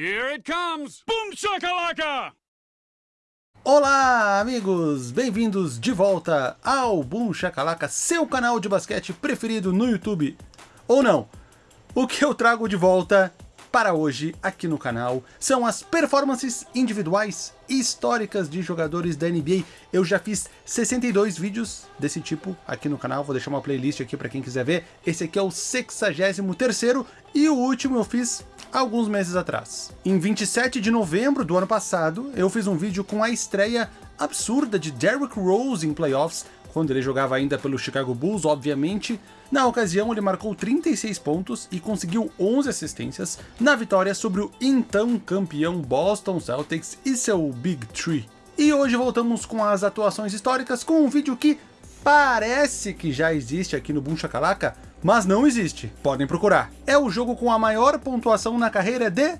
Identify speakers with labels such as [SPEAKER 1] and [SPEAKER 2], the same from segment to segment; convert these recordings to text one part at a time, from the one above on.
[SPEAKER 1] Here it comes! Boom shakalaka!
[SPEAKER 2] Olá, amigos! Bem-vindos de volta ao Boom Shakalaka, seu canal de basquete preferido no YouTube. Ou não, o que eu trago de volta para hoje aqui no canal são as performances individuais históricas de jogadores da NBA. Eu já fiz 62 vídeos desse tipo aqui no canal, vou deixar uma playlist aqui para quem quiser ver. Esse aqui é o 63º e o último eu fiz alguns meses atrás. Em 27 de novembro do ano passado, eu fiz um vídeo com a estreia absurda de Derrick Rose em playoffs, quando ele jogava ainda pelo Chicago Bulls, obviamente. Na ocasião, ele marcou 36 pontos e conseguiu 11 assistências na vitória sobre o então campeão Boston Celtics e seu Big Three. E hoje voltamos com as atuações históricas com um vídeo que parece que já existe aqui no Boom Shakalaka, mas não existe. Podem procurar. É o jogo com a maior pontuação na carreira de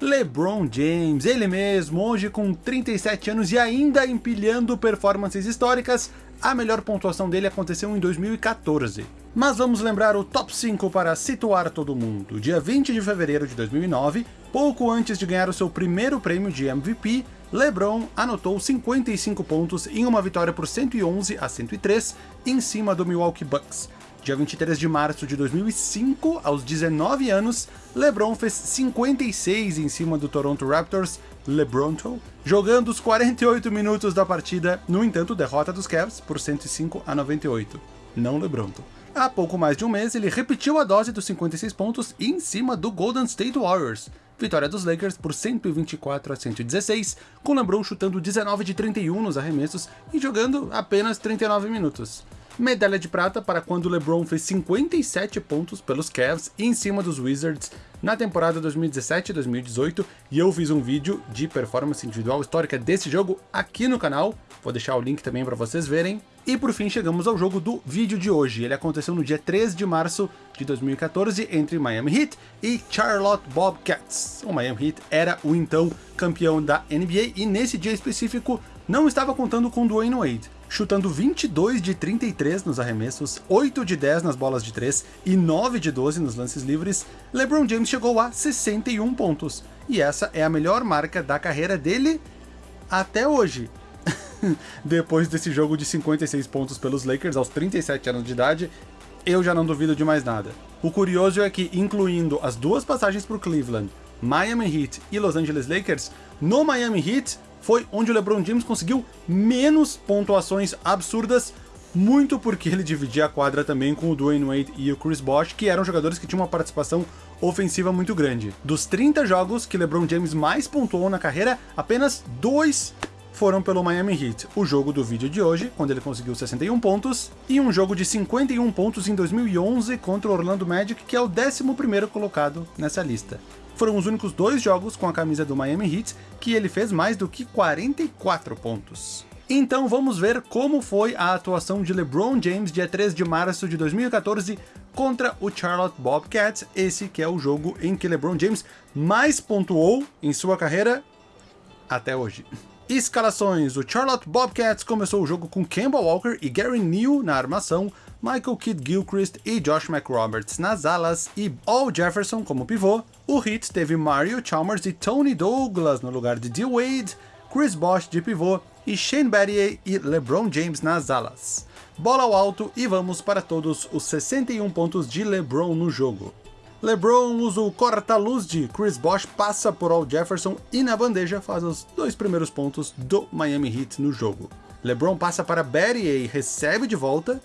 [SPEAKER 2] LeBron James, ele mesmo, hoje com 37 anos e ainda empilhando performances históricas, a melhor pontuação dele aconteceu em 2014. Mas vamos lembrar o top 5 para situar todo mundo. Dia 20 de fevereiro de 2009, pouco antes de ganhar o seu primeiro prêmio de MVP, LeBron anotou 55 pontos em uma vitória por 111 a 103 em cima do Milwaukee Bucks. Dia 23 de março de 2005, aos 19 anos, LeBron fez 56 em cima do Toronto Raptors, LeBronto, jogando os 48 minutos da partida, no entanto derrota dos Cavs por 105 a 98, não LeBronto. Há pouco mais de um mês, ele repetiu a dose dos 56 pontos em cima do Golden State Warriors, vitória dos Lakers por 124 a 116, com LeBron chutando 19 de 31 nos arremessos e jogando apenas 39 minutos medalha de prata para quando LeBron fez 57 pontos pelos Cavs em cima dos Wizards na temporada 2017-2018 e eu fiz um vídeo de performance individual histórica desse jogo aqui no canal, vou deixar o link também para vocês verem. E por fim chegamos ao jogo do vídeo de hoje, ele aconteceu no dia 3 de março de 2014 entre Miami Heat e Charlotte Bobcats. O Miami Heat era o então campeão da NBA e nesse dia específico não estava contando com Dwayne Wade chutando 22 de 33 nos arremessos, 8 de 10 nas bolas de 3 e 9 de 12 nos lances livres, LeBron James chegou a 61 pontos. E essa é a melhor marca da carreira dele até hoje. Depois desse jogo de 56 pontos pelos Lakers aos 37 anos de idade, eu já não duvido de mais nada. O curioso é que, incluindo as duas passagens por Cleveland, Miami Heat e Los Angeles Lakers, no Miami Heat, foi onde o LeBron James conseguiu menos pontuações absurdas, muito porque ele dividia a quadra também com o Dwayne Wade e o Chris Bosh, que eram jogadores que tinham uma participação ofensiva muito grande. Dos 30 jogos que LeBron James mais pontuou na carreira, apenas dois foram pelo Miami Heat. O jogo do vídeo de hoje, quando ele conseguiu 61 pontos, e um jogo de 51 pontos em 2011 contra o Orlando Magic, que é o 11º colocado nessa lista foram os únicos dois jogos com a camisa do Miami Heat que ele fez mais do que 44 pontos. Então vamos ver como foi a atuação de LeBron James dia 3 de março de 2014 contra o Charlotte Bobcats, esse que é o jogo em que LeBron James mais pontuou em sua carreira até hoje. Escalações: o Charlotte Bobcats começou o jogo com Kemba Walker e Gary Neal na armação, Michael Kidd Gilchrist e Josh McRoberts nas alas e Al Jefferson como pivô. O Heat teve Mario Chalmers e Tony Douglas no lugar de D. Wade, Chris Bosh de pivô e Shane Battier e LeBron James nas alas. Bola ao alto e vamos para todos os 61 pontos de LeBron no jogo. LeBron usa o corta-luz de Chris Bosh, passa por Al Jefferson e na bandeja faz os dois primeiros pontos do Miami Heat no jogo. LeBron passa para Battier e recebe de volta,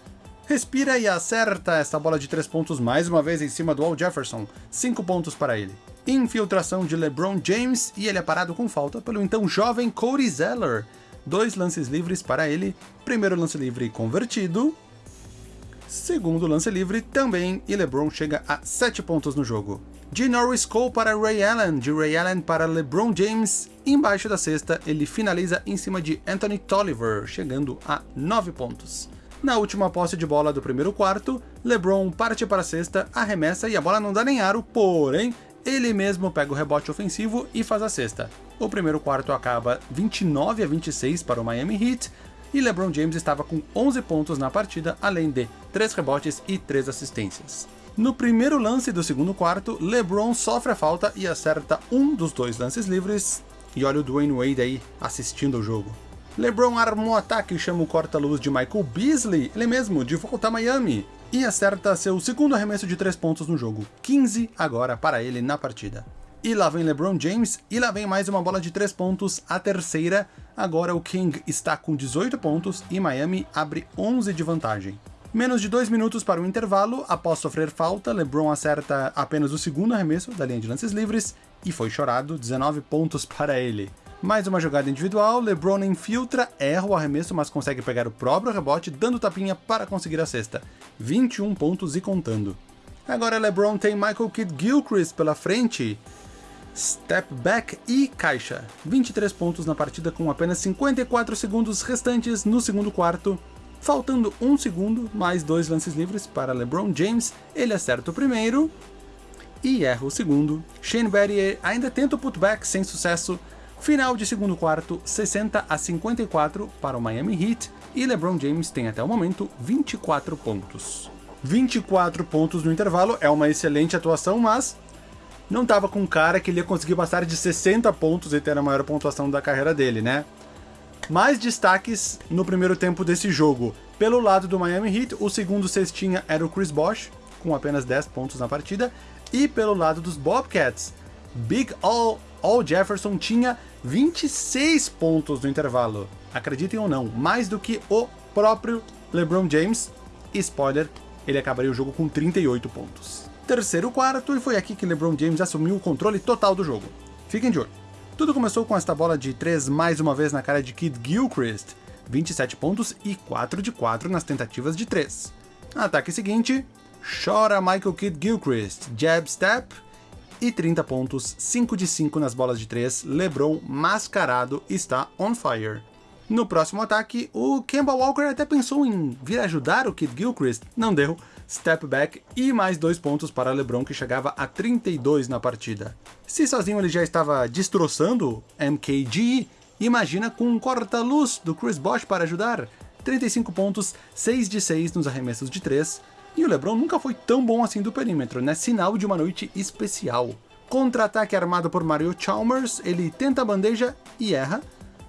[SPEAKER 2] Respira e acerta essa bola de 3 pontos mais uma vez em cima do Al Jefferson, 5 pontos para ele. Infiltração de LeBron James e ele é parado com falta pelo então jovem Cody Zeller. Dois lances livres para ele, primeiro lance livre convertido, segundo lance livre também, e LeBron chega a 7 pontos no jogo. De Norris Cole para Ray Allen, de Ray Allen para LeBron James, embaixo da cesta ele finaliza em cima de Anthony Tolliver, chegando a 9 pontos. Na última posse de bola do primeiro quarto, LeBron parte para a cesta, arremessa e a bola não dá nem aro, porém, ele mesmo pega o rebote ofensivo e faz a cesta. O primeiro quarto acaba 29 a 26 para o Miami Heat, e LeBron James estava com 11 pontos na partida, além de 3 rebotes e 3 assistências. No primeiro lance do segundo quarto, LeBron sofre a falta e acerta um dos dois lances livres. E olha o Dwayne Wade aí assistindo o jogo. LeBron armou o ataque e chama o corta-luz de Michael Beasley, ele mesmo, de volta a Miami, e acerta seu segundo arremesso de três pontos no jogo, 15 agora para ele na partida. E lá vem LeBron James, e lá vem mais uma bola de três pontos, a terceira. Agora o King está com 18 pontos e Miami abre 11 de vantagem. Menos de dois minutos para o intervalo, após sofrer falta, LeBron acerta apenas o segundo arremesso da linha de lances livres e foi chorado, 19 pontos para ele. Mais uma jogada individual, LeBron infiltra, erra o arremesso, mas consegue pegar o próprio rebote, dando tapinha para conseguir a cesta. 21 pontos e contando. Agora LeBron tem Michael Kidd Gilchrist pela frente. Step back e caixa. 23 pontos na partida com apenas 54 segundos restantes no segundo quarto. Faltando um segundo, mais dois lances livres para LeBron James, ele acerta o primeiro e erra o segundo. Shane Battier ainda tenta o putback sem sucesso. Final de segundo quarto, 60 a 54 para o Miami Heat e LeBron James tem até o momento 24 pontos. 24 pontos no intervalo é uma excelente atuação, mas não estava com cara que ele ia conseguir passar de 60 pontos e ter a maior pontuação da carreira dele, né? Mais destaques no primeiro tempo desse jogo. Pelo lado do Miami Heat, o segundo cestinha era o Chris Bosh, com apenas 10 pontos na partida. E pelo lado dos Bobcats, Big All, All Jefferson tinha 26 pontos no intervalo. Acreditem ou não, mais do que o próprio LeBron James. E spoiler, ele acabaria o jogo com 38 pontos. Terceiro quarto, e foi aqui que LeBron James assumiu o controle total do jogo. Fiquem de olho. Tudo começou com esta bola de 3 mais uma vez na cara de Kid Gilchrist, 27 pontos e 4 de 4 nas tentativas de 3. Ataque seguinte, chora Michael Kid Gilchrist, jab step e 30 pontos, 5 de 5 nas bolas de 3, LeBron mascarado está on fire. No próximo ataque, o Kemba Walker até pensou em vir ajudar o Kid Gilchrist, não deu, step back e mais dois pontos para LeBron que chegava a 32 na partida. Se sozinho ele já estava destroçando MKG, imagina com um corta-luz do Chris Bosh para ajudar. 35 pontos, 6 de 6 nos arremessos de 3, e o LeBron nunca foi tão bom assim do perímetro, né? Sinal de uma noite especial. Contra-ataque armado por Mario Chalmers, ele tenta a bandeja e erra.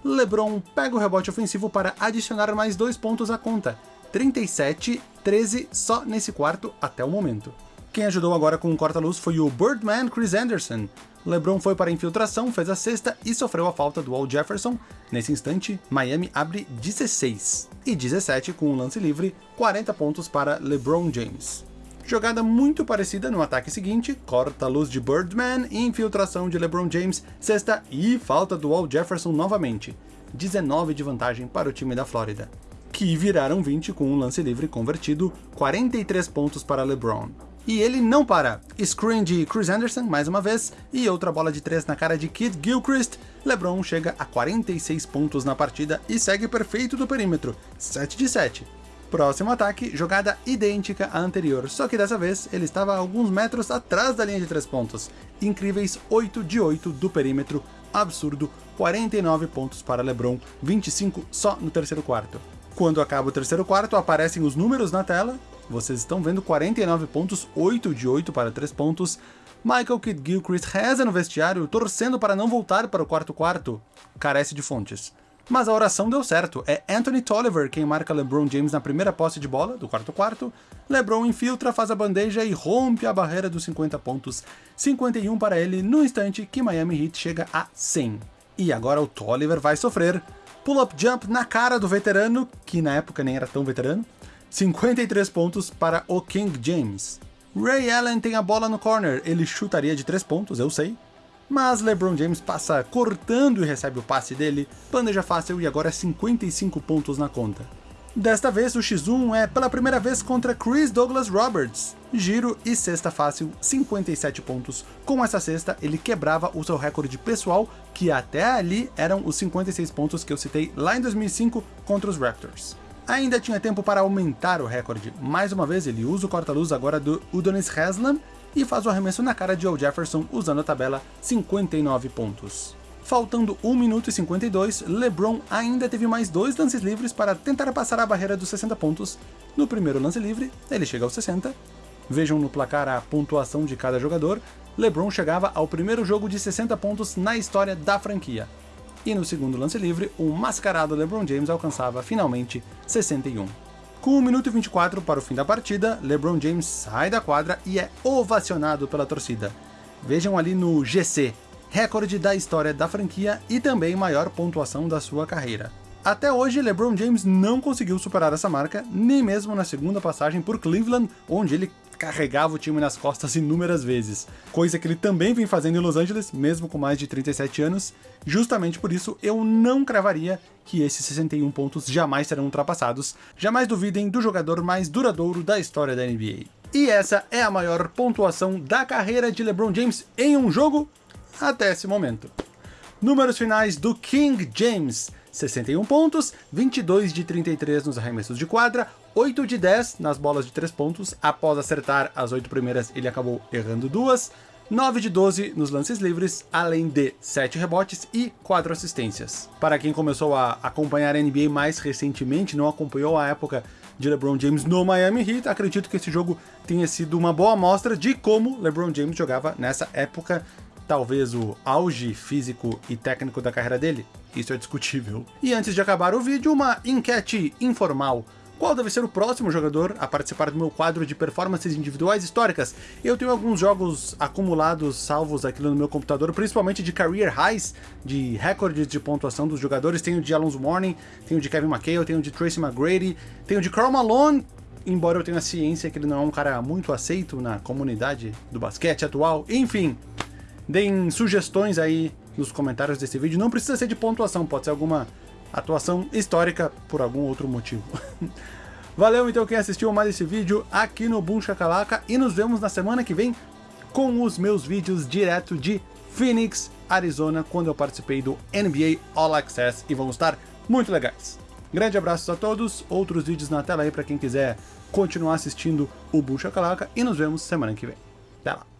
[SPEAKER 2] LeBron pega o rebote ofensivo para adicionar mais dois pontos à conta. 37, 13 só nesse quarto até o momento. Quem ajudou agora com o corta-luz foi o Birdman Chris Anderson. LeBron foi para a infiltração, fez a sexta e sofreu a falta do Al Jefferson. Nesse instante, Miami abre 16 e 17 com um lance livre, 40 pontos para LeBron James. Jogada muito parecida no ataque seguinte, corta-luz de Birdman, infiltração de LeBron James, sexta e falta do Al Jefferson novamente. 19 de vantagem para o time da Flórida, que viraram 20 com um lance livre convertido, 43 pontos para LeBron. E ele não para. Screen de Chris Anderson, mais uma vez, e outra bola de 3 na cara de Kid Gilchrist. LeBron chega a 46 pontos na partida e segue perfeito do perímetro, 7 de 7. Próximo ataque, jogada idêntica à anterior, só que dessa vez ele estava alguns metros atrás da linha de 3 pontos. Incríveis 8 de 8 do perímetro, absurdo, 49 pontos para LeBron, 25 só no terceiro quarto. Quando acaba o terceiro quarto, aparecem os números na tela, vocês estão vendo 49 pontos, 8 de 8 para 3 pontos. Michael Kidd Gilchrist reza no vestiário, torcendo para não voltar para o quarto quarto. Carece de fontes. Mas a oração deu certo. É Anthony Tolliver quem marca LeBron James na primeira posse de bola do quarto quarto. LeBron infiltra, faz a bandeja e rompe a barreira dos 50 pontos. 51 para ele no instante que Miami Heat chega a 100. E agora o Tolliver vai sofrer. Pull-up jump na cara do veterano, que na época nem era tão veterano. 53 pontos para o King James. Ray Allen tem a bola no corner, ele chutaria de 3 pontos, eu sei. Mas LeBron James passa cortando e recebe o passe dele, bandeja fácil e agora 55 pontos na conta. Desta vez o X1 é pela primeira vez contra Chris Douglas Roberts. Giro e cesta fácil, 57 pontos. Com essa cesta, ele quebrava o seu recorde pessoal, que até ali eram os 56 pontos que eu citei lá em 2005 contra os Raptors ainda tinha tempo para aumentar o recorde. Mais uma vez, ele usa o corta-luz agora do Udonis Haslam e faz o arremesso na cara de Joe Jefferson usando a tabela 59 pontos. Faltando 1 minuto e 52, LeBron ainda teve mais dois lances livres para tentar passar a barreira dos 60 pontos. No primeiro lance livre, ele chega aos 60, Vejam no placar a pontuação de cada jogador, LeBron chegava ao primeiro jogo de 60 pontos na história da franquia. E no segundo lance livre, o mascarado LeBron James alcançava finalmente 61. Com 1 minuto e 24 para o fim da partida, LeBron James sai da quadra e é ovacionado pela torcida. Vejam ali no GC, recorde da história da franquia e também maior pontuação da sua carreira. Até hoje, LeBron James não conseguiu superar essa marca, nem mesmo na segunda passagem por Cleveland, onde ele carregava o time nas costas inúmeras vezes, coisa que ele também vem fazendo em Los Angeles, mesmo com mais de 37 anos. Justamente por isso, eu não cravaria que esses 61 pontos jamais serão ultrapassados. Jamais duvidem do jogador mais duradouro da história da NBA. E essa é a maior pontuação da carreira de LeBron James em um jogo até esse momento. Números finais do King James. 61 pontos, 22 de 33 nos arremessos de quadra, 8 de 10 nas bolas de 3 pontos, após acertar as 8 primeiras ele acabou errando duas, 9 de 12 nos lances livres, além de 7 rebotes e 4 assistências. Para quem começou a acompanhar a NBA mais recentemente, não acompanhou a época de LeBron James no Miami Heat, acredito que esse jogo tenha sido uma boa amostra de como LeBron James jogava nessa época talvez o auge físico e técnico da carreira dele? Isso é discutível. E antes de acabar o vídeo, uma enquete informal. Qual deve ser o próximo jogador a participar do meu quadro de performances individuais históricas? Eu tenho alguns jogos acumulados, salvos aqui no meu computador, principalmente de career highs, de recordes de pontuação dos jogadores. Tenho de Alonso Mourning, tenho de Kevin McHale, tenho de Tracy McGrady, tenho de Karl Malone, embora eu tenha ciência que ele não é um cara muito aceito na comunidade do basquete atual. Enfim, Deem sugestões aí nos comentários desse vídeo. Não precisa ser de pontuação, pode ser alguma atuação histórica por algum outro motivo. Valeu então quem assistiu mais esse vídeo aqui no Boom Shakalaka e nos vemos na semana que vem com os meus vídeos direto de Phoenix, Arizona, quando eu participei do NBA All Access e vão estar muito legais. Grande abraço a todos, outros vídeos na tela aí para quem quiser continuar assistindo o Boom Shakalaka e nos vemos semana que vem. Até lá!